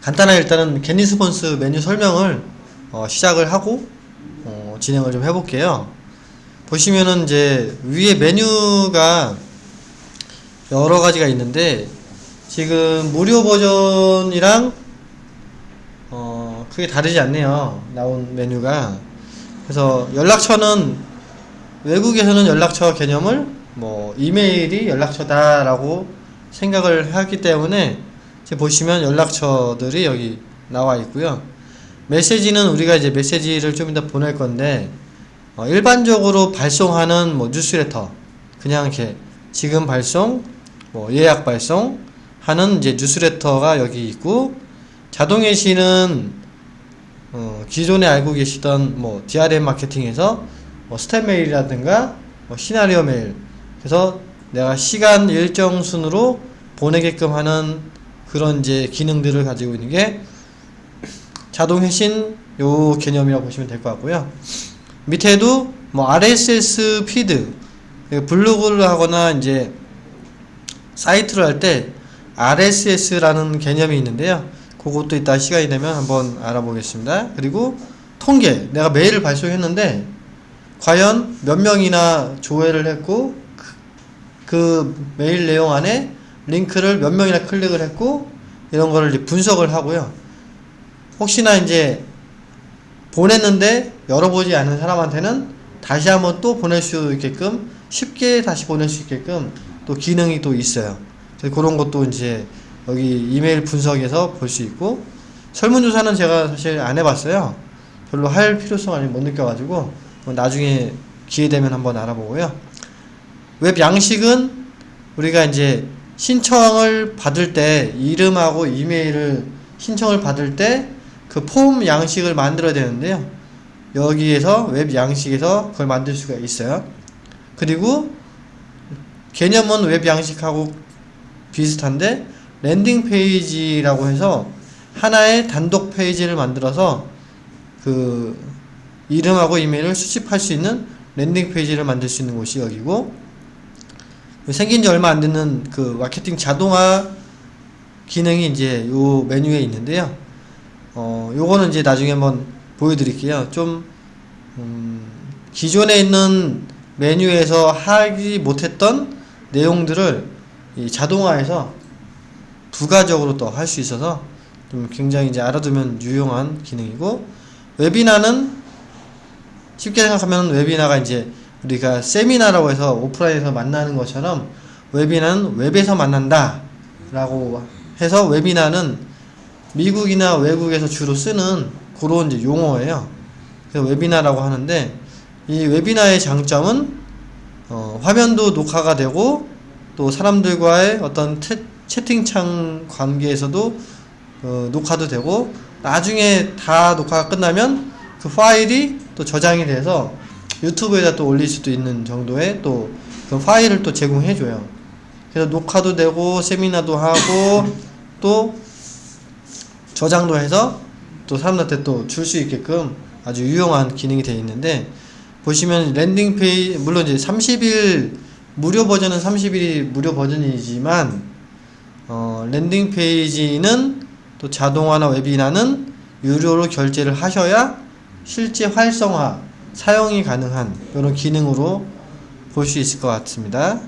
간단하게 일단은 겟리스폰스 메뉴 설명을 어, 시작을 하고 어, 진행을 좀 해볼게요. 보시면은 이제 위에 메뉴가 여러 가지가 있는데 지금 무료 버전이랑 어, 크게 다르지 않네요. 나온 메뉴가. 그래서 연락처는 외국에서는 연락처 개념을 뭐 이메일이 연락처다 라고 생각을 하기 때문에 지금 보시면 연락처들이 여기 나와 있고요. 메시지는 우리가 이제 메시지를 좀 이따 보낼 건데 어, 일반적으로 발송하는 뭐 뉴스레터 그냥 이렇게 지금 발송 뭐 예약 발송 하는 이제 뉴스레터가 여기 있고 자동 회신은 어, 기존에 알고 계시던 뭐 DRM 마케팅에서 뭐 step mail이라든가 뭐 시나리오 메일 그래서 내가 시간 일정 순으로 보내게끔 하는 그런 이제 기능들을 가지고 있는 게 자동 회신 요 개념이라고 보시면 될 것 같고요. 밑에도 뭐 RSS 피드 블로그를 하거나 이제 사이트를 할 때 RSS라는 개념이 있는데요. 그것도 이따 시간이 되면 한번 알아보겠습니다. 그리고 통계 내가 메일을 발송했는데 과연 몇 명이나 조회를 했고 그, 그 메일 내용 안에 링크를 몇 명이나 클릭을 했고 이런 거를 이제 분석을 하고요. 혹시나 이제 보냈는데 열어보지 않은 사람한테는 다시 한번 또 보낼 수 있게끔 쉽게 다시 보낼 수 있게끔 또 기능이 또 있어요. 그런 것도 이제 여기 이메일 분석에서 볼 수 있고 설문조사는 제가 사실 안 해봤어요. 별로 할 필요성을 못 느껴가지고 뭐 나중에 기회 되면 한번 알아보고요. 웹 양식은 우리가 이제 신청을 받을 때 이름하고 이메일을 신청을 받을 때 그 폼 양식을 만들어야 되는데요. 여기에서 웹 양식에서 그걸 만들 수가 있어요. 그리고 개념은 웹 양식하고 비슷한데 landing page라고 해서 하나의 단독 페이지를 만들어서 그 이름하고 이메일을 수집할 수 있는 landing page를 만들 수 있는 곳이 여기고 생긴 지 얼마 안 되는 그 마케팅 자동화 기능이 이제 요 메뉴에 있는데요. 어, 요거는 이제 나중에 한번 보여드릴게요. 좀, 음, 기존에 있는 메뉴에서 하지 못했던 내용들을 이 자동화해서 부가적으로 또 할 수 있어서 좀 굉장히 이제 알아두면 유용한 기능이고, 웨비나는 쉽게 생각하면 웨비나가 이제 우리가 세미나라고 해서 오프라인에서 만나는 것처럼 웨비나는 웹에서 만난다 라고 해서 웨비나는 미국이나 외국에서 주로 쓰는 그런 이제 용어예요. 그래서 웨비나라고 하는데 이 웨비나의 장점은 어, 화면도 녹화가 되고 또 사람들과의 어떤 채, 채팅창 관계에서도 어, 녹화도 되고 나중에 다 녹화가 끝나면 그 파일이 또 저장이 돼서 유튜브에다 또 올릴 수도 있는 정도의 또 그 파일을 또 제공해 줘요. 그래서 녹화도 되고 세미나도 하고 또 저장도 해서 또 사람들한테 또 줄 수 있게끔 아주 유용한 기능이 되어 있는데 보시면 landing page 물론 이제 30일 무료 버전은 30일이 무료 버전이지만 어, landing page는 또 자동화나 웨비나는 유료로 결제를 하셔야 실제 활성화 사용이 가능한 이런 기능으로 볼 수 있을 것 같습니다.